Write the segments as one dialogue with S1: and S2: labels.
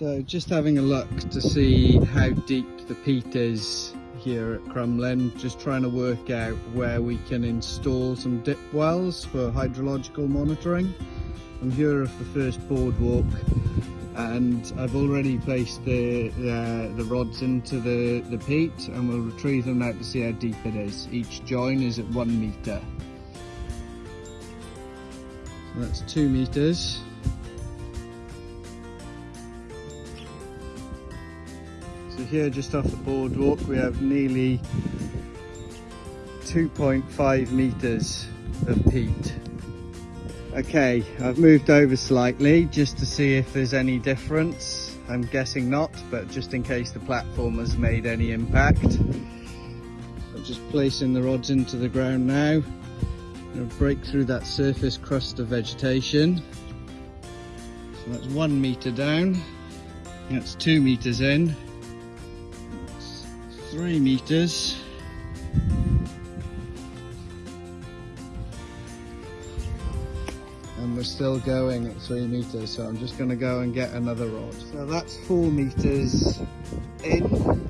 S1: So just having a look to see how deep the peat is here at Crumlin, just trying to work out where we can install some dip wells for hydrological monitoring. I'm here at the first boardwalk and I've already placed the, uh, the rods into the, the peat and we'll retrieve them now to see how deep it is. Each join is at one metre. So that's two metres. Here just off the boardwalk we have nearly 2.5 metres of peat. Okay, I've moved over slightly just to see if there's any difference. I'm guessing not, but just in case the platform has made any impact. I'm just placing the rods into the ground now. To break through that surface crust of vegetation. So that's one metre down. That's two metres in three meters. And we're still going at three meters, so I'm just gonna go and get another rod. So that's four meters in.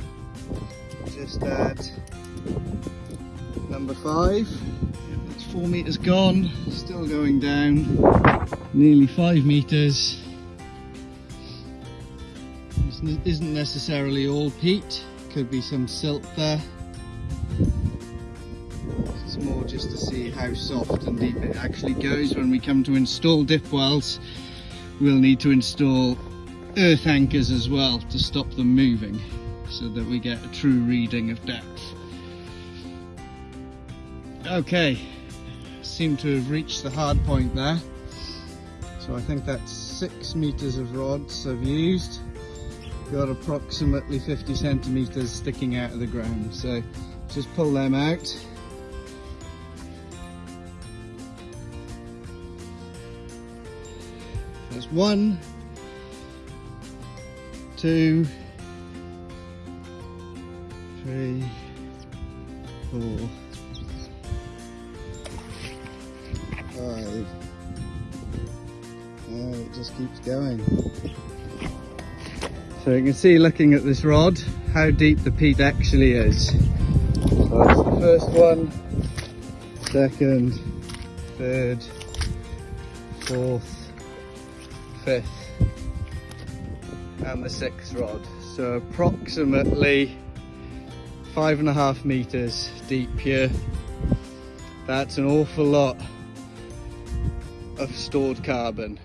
S1: Just at number five. That's four meters gone, still going down. Nearly five meters. This isn't necessarily all peat could be some silt there. It's more just to see how soft and deep it actually goes. When we come to install dip wells, we'll need to install earth anchors as well to stop them moving so that we get a true reading of depth. Okay, seem to have reached the hard point there. So I think that's six meters of rods I've used got approximately 50 centimeters sticking out of the ground. So just pull them out. There's one two three four five. It just keeps going so you can see looking at this rod how deep the peat actually is. So that's the first one, second, third, fourth, fifth and the sixth rod. So approximately five and a half meters deep here. That's an awful lot of stored carbon.